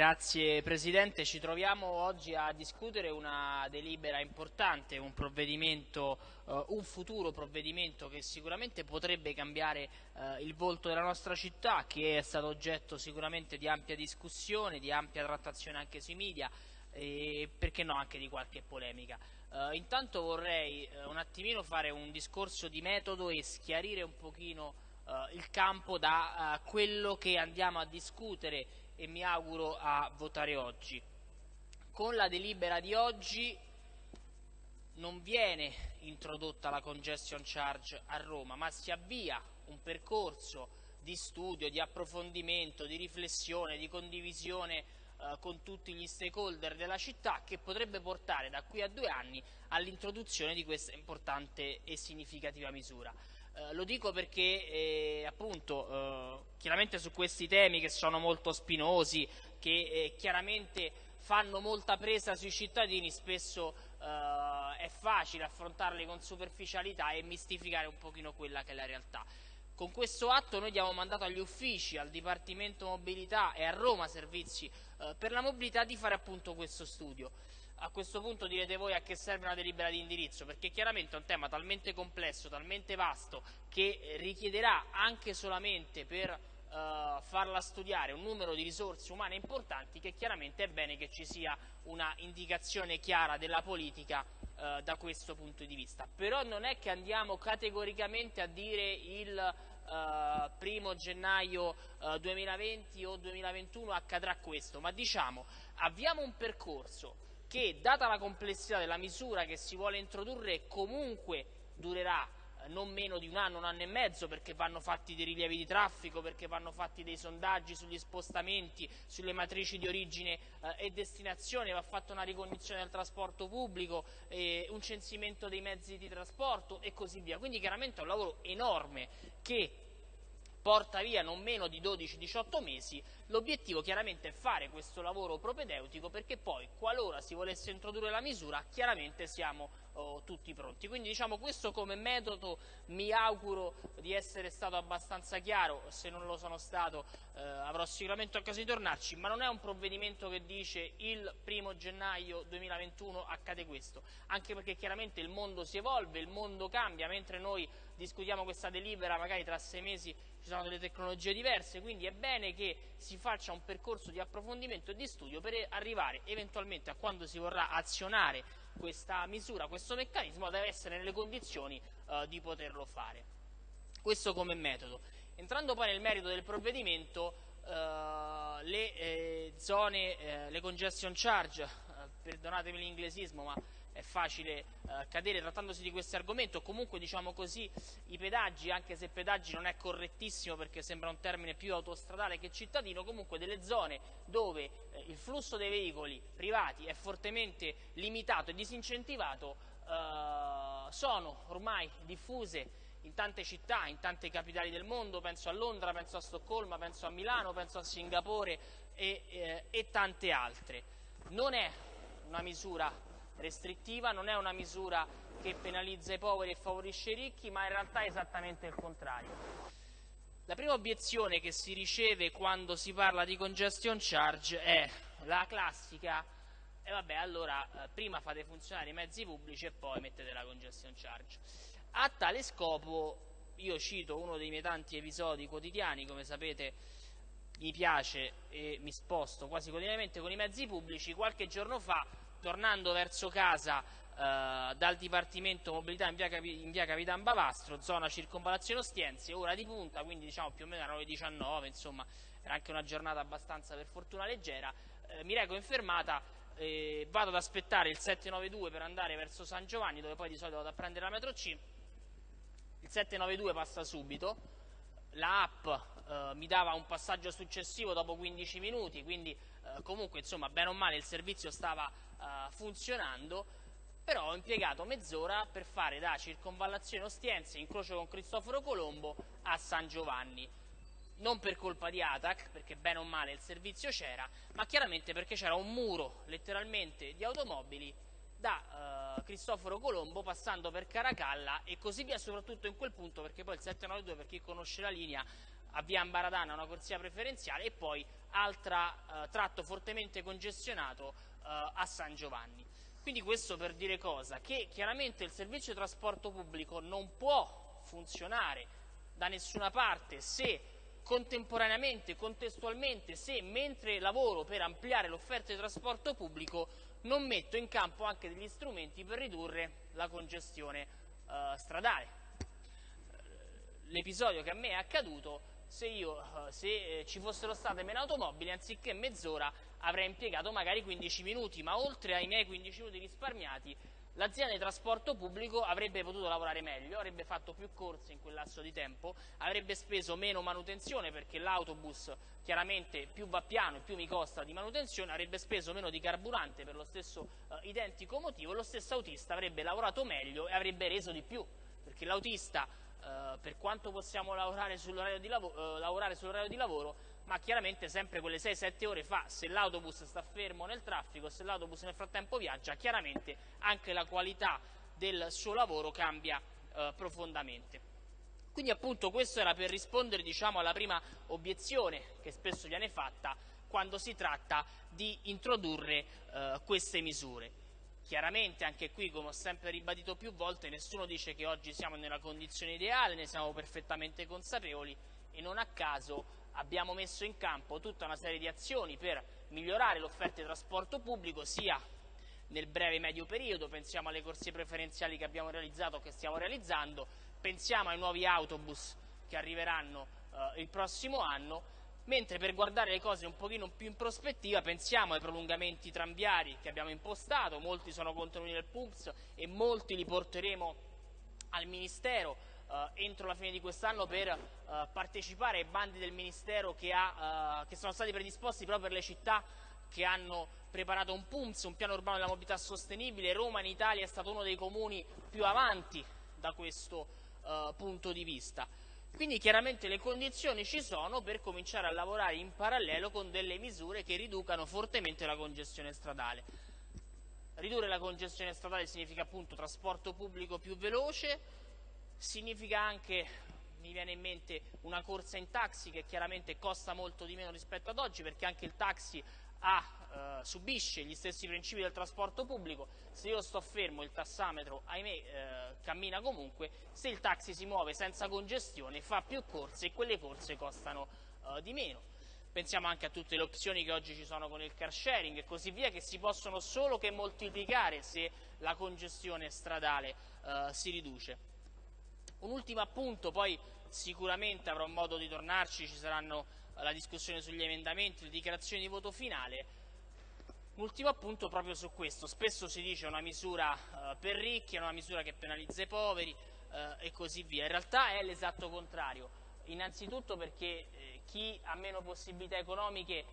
Grazie Presidente, ci troviamo oggi a discutere una delibera importante, un provvedimento, uh, un futuro provvedimento che sicuramente potrebbe cambiare uh, il volto della nostra città, che è stato oggetto sicuramente di ampia discussione, di ampia trattazione anche sui media e perché no anche di qualche polemica. Uh, intanto vorrei un attimino fare un discorso di metodo e schiarire un pochino il campo da quello che andiamo a discutere e mi auguro a votare oggi. Con la delibera di oggi non viene introdotta la congestion charge a Roma, ma si avvia un percorso di studio, di approfondimento, di riflessione, di condivisione eh, con tutti gli stakeholder della città che potrebbe portare da qui a due anni all'introduzione di questa importante e significativa misura. Eh, lo dico perché eh, appunto eh, chiaramente su questi temi che sono molto spinosi, che eh, chiaramente fanno molta presa sui cittadini, spesso eh, è facile affrontarli con superficialità e mistificare un pochino quella che è la realtà. Con questo atto noi diamo mandato agli uffici, al Dipartimento Mobilità e a Roma Servizi per la Mobilità di fare appunto questo studio a questo punto direte voi a che serve una delibera di indirizzo, perché chiaramente è un tema talmente complesso, talmente vasto, che richiederà anche solamente per uh, farla studiare un numero di risorse umane importanti che chiaramente è bene che ci sia una indicazione chiara della politica uh, da questo punto di vista. Però non è che andiamo categoricamente a dire il uh, primo gennaio 2020 o 2021 accadrà questo, ma diciamo avviamo un percorso che, data la complessità della misura che si vuole introdurre, comunque durerà eh, non meno di un anno, un anno e mezzo, perché vanno fatti dei rilievi di traffico, perché vanno fatti dei sondaggi sugli spostamenti, sulle matrici di origine eh, e destinazione, va fatta una ricognizione del trasporto pubblico, eh, un censimento dei mezzi di trasporto e così via. Quindi chiaramente è un lavoro enorme che porta via non meno di 12-18 mesi, l'obiettivo chiaramente è fare questo lavoro propedeutico perché poi qualora si volesse introdurre la misura chiaramente siamo oh, tutti pronti. Quindi diciamo questo come metodo mi auguro di essere stato abbastanza chiaro, se non lo sono stato eh, avrò sicuramente occasione di tornarci, ma non è un provvedimento che dice il primo gennaio 2021 accade questo, anche perché chiaramente il mondo si evolve, il mondo cambia, mentre noi discutiamo questa delibera magari tra sei mesi ci sono delle tecnologie diverse, quindi è bene che si faccia un percorso di approfondimento e di studio per arrivare eventualmente a quando si vorrà azionare questa misura, questo meccanismo, deve essere nelle condizioni eh, di poterlo fare. Questo come metodo. Entrando poi nel merito del provvedimento, eh, le eh, zone, eh, le congestion charge, eh, perdonatemi l'inglesismo, ma è facile eh, cadere trattandosi di questo argomento, comunque diciamo così i pedaggi, anche se pedaggi non è correttissimo perché sembra un termine più autostradale che cittadino, comunque delle zone dove eh, il flusso dei veicoli privati è fortemente limitato e disincentivato eh, sono ormai diffuse in tante città, in tante capitali del mondo, penso a Londra, penso a Stoccolma, penso a Milano, penso a Singapore e, eh, e tante altre. Non è una misura restrittiva, non è una misura che penalizza i poveri e favorisce i ricchi, ma in realtà è esattamente il contrario. La prima obiezione che si riceve quando si parla di congestion charge è la classica e eh vabbè allora eh, prima fate funzionare i mezzi pubblici e poi mettete la congestion charge. A tale scopo io cito uno dei miei tanti episodi quotidiani, come sapete mi piace e mi sposto quasi quotidianamente con i mezzi pubblici, qualche giorno fa tornando verso casa eh, dal Dipartimento Mobilità in via, in via, Capitan Bavastro, zona circonvallazione Ostiense, ora di punta, quindi diciamo più o meno alle 19, insomma era anche una giornata abbastanza per fortuna leggera, eh, mi reco in fermata, eh, vado ad aspettare il 792 per andare verso San Giovanni, dove poi di solito vado a prendere la metro C, il 792 passa subito, la app eh, mi dava un passaggio successivo dopo 15 minuti, quindi eh, comunque insomma bene o male il servizio stava uh, funzionando, però ho impiegato mezz'ora per fare da circonvallazione Ostiense, incrocio con Cristoforo Colombo, a San Giovanni. Non per colpa di Atac, perché bene o male il servizio c'era, ma chiaramente perché c'era un muro letteralmente di automobili da uh, Cristoforo Colombo passando per Caracalla e così via, soprattutto in quel punto, perché poi il 792, per chi conosce la linea, a Via Ambaradana una corsia preferenziale e poi altro eh, tratto fortemente congestionato eh, a San Giovanni. Quindi questo per dire cosa? Che chiaramente il servizio di trasporto pubblico non può funzionare da nessuna parte se contemporaneamente, contestualmente, se mentre lavoro per ampliare l'offerta di trasporto pubblico non metto in campo anche degli strumenti per ridurre la congestione eh, stradale. L'episodio che a me è accaduto, se, io, eh, se eh, ci fossero state meno automobili, anziché mezz'ora avrei impiegato magari 15 minuti, ma oltre ai miei 15 minuti risparmiati L'azienda di trasporto pubblico avrebbe potuto lavorare meglio, avrebbe fatto più corse in quel lasso di tempo, avrebbe speso meno manutenzione perché l'autobus chiaramente più va piano e più mi costa di manutenzione, avrebbe speso meno di carburante per lo stesso eh, identico motivo, lo stesso autista avrebbe lavorato meglio e avrebbe reso di più, perché l'autista eh, per quanto possiamo lavorare sull'orario di, lav eh, sull'orario di lavoro, ma chiaramente sempre quelle 6-7 ore fa, se l'autobus sta fermo nel traffico, se l'autobus nel frattempo viaggia, chiaramente anche la qualità del suo lavoro cambia eh, profondamente. Quindi appunto questo era per rispondere diciamo, alla prima obiezione che spesso viene fatta quando si tratta di introdurre eh, queste misure. Chiaramente anche qui, come ho sempre ribadito più volte, nessuno dice che oggi siamo nella condizione ideale, ne siamo perfettamente consapevoli e non a caso abbiamo messo in campo tutta una serie di azioni per migliorare l'offerta di trasporto pubblico sia nel breve e medio periodo, pensiamo alle corsie preferenziali che abbiamo realizzato o che stiamo realizzando, pensiamo ai nuovi autobus che arriveranno eh, il prossimo anno, mentre per guardare le cose un pochino più in prospettiva pensiamo ai prolungamenti tranviari che abbiamo impostato, molti sono contenuti nel PUMS e molti li porteremo al Ministero entro la fine di quest'anno per eh, partecipare ai bandi del Ministero che, ha, eh, che sono stati predisposti proprio per le città che hanno preparato un PUMS, un piano urbano della mobilità sostenibile. Roma in Italia è stato uno dei comuni più avanti da questo uh, punto di vista. Quindi chiaramente le condizioni ci sono per cominciare a lavorare in parallelo con delle misure che riducano fortemente la congestione stradale. Ridurre la congestione stradale significa appunto trasporto pubblico più veloce, significa anche, mi viene in mente, una corsa in taxi che chiaramente costa molto di meno rispetto ad oggi perché anche il taxi ha, eh, subisce gli stessi principi del trasporto pubblico, se io sto fermo il tassametro ahimè eh, cammina comunque, se il taxi si muove senza congestione fa più corse e quelle corse costano eh, di meno. Pensiamo anche a tutte le opzioni che oggi ci sono con il car sharing e così via che si possono solo che moltiplicare se la congestione stradale eh, si riduce. Un ultimo appunto, poi sicuramente avrò modo di tornarci, ci saranno eh, la discussione sugli emendamenti, le dichiarazioni di voto finale. Un ultimo appunto proprio su questo, spesso si dice una misura eh, per ricchi, una misura che penalizza i poveri eh, e così via. In realtà è l'esatto contrario, innanzitutto perché chi ha meno possibilità economiche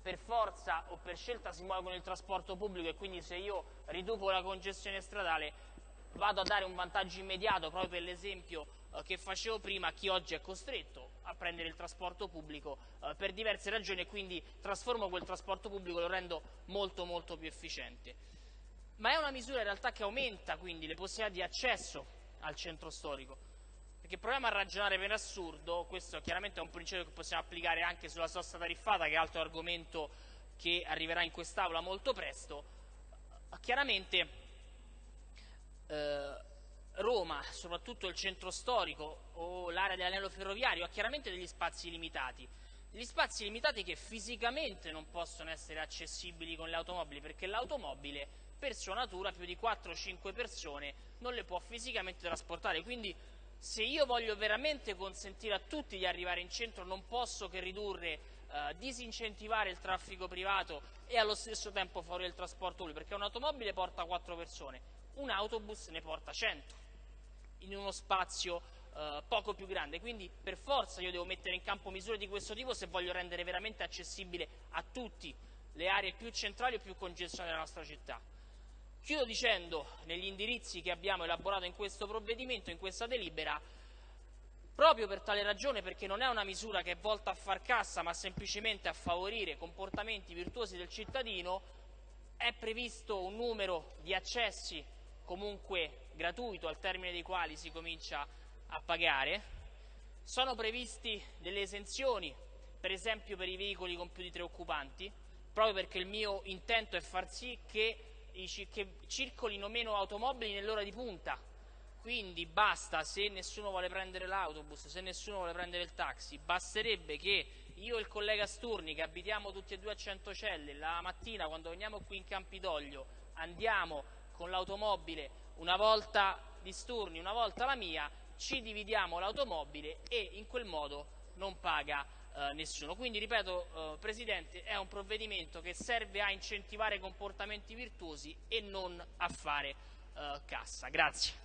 per forza o per scelta si muove con il trasporto pubblico e quindi se io riduco la congestione stradale vado a dare un vantaggio immediato proprio per l'esempio eh, che facevo prima a chi oggi è costretto a prendere il trasporto pubblico eh, per diverse ragioni e quindi trasformo quel trasporto pubblico lo rendo molto molto più efficiente. Ma è una misura in realtà che aumenta quindi le possibilità di accesso al centro storico, perché proviamo a ragionare per assurdo, questo chiaramente è un principio che possiamo applicare anche sulla sosta tariffata che è altro argomento che arriverà in quest'Aula molto presto, chiaramente eh, Roma, soprattutto il centro storico o l'area dell'anello ferroviario, ha chiaramente degli spazi limitati. Gli spazi limitati che fisicamente non possono essere accessibili con le automobili, perché l'automobile per sua natura più di 4-5 persone non le può fisicamente trasportare. Quindi se io voglio veramente consentire a tutti di arrivare in centro non posso che ridurre, eh, disincentivare il traffico privato e allo stesso tempo favorire il trasporto pubblico, perché un'automobile porta 4 persone, un autobus ne porta 100 in uno spazio eh, poco più grande, quindi per forza io devo mettere in campo misure di questo tipo se voglio rendere veramente accessibile a tutti le aree più centrali o più congestionate della nostra città. Chiudo dicendo, negli indirizzi che abbiamo elaborato in questo provvedimento, in questa delibera, proprio per tale ragione, perché non è una misura che è volta a far cassa, ma semplicemente a favorire comportamenti virtuosi del cittadino, è previsto un numero di accessi comunque gratuito al termine dei quali si comincia a pagare. Sono previsti delle esenzioni, per esempio per i veicoli con più di tre occupanti, proprio perché il mio intento è far sì che, che circolino meno automobili nell'ora di punta, quindi basta se nessuno vuole prendere l'autobus, se nessuno vuole prendere il taxi, basterebbe che io e il collega Sturni che abitiamo tutti e due a Centocelle, la mattina quando veniamo qui in Campidoglio andiamo con l'automobile una volta di Sturni, una volta la mia, ci dividiamo l'automobile e in quel modo non paga eh, nessuno. Quindi ripeto eh, Presidente è un provvedimento che serve a incentivare comportamenti virtuosi e non a fare eh, cassa. Grazie.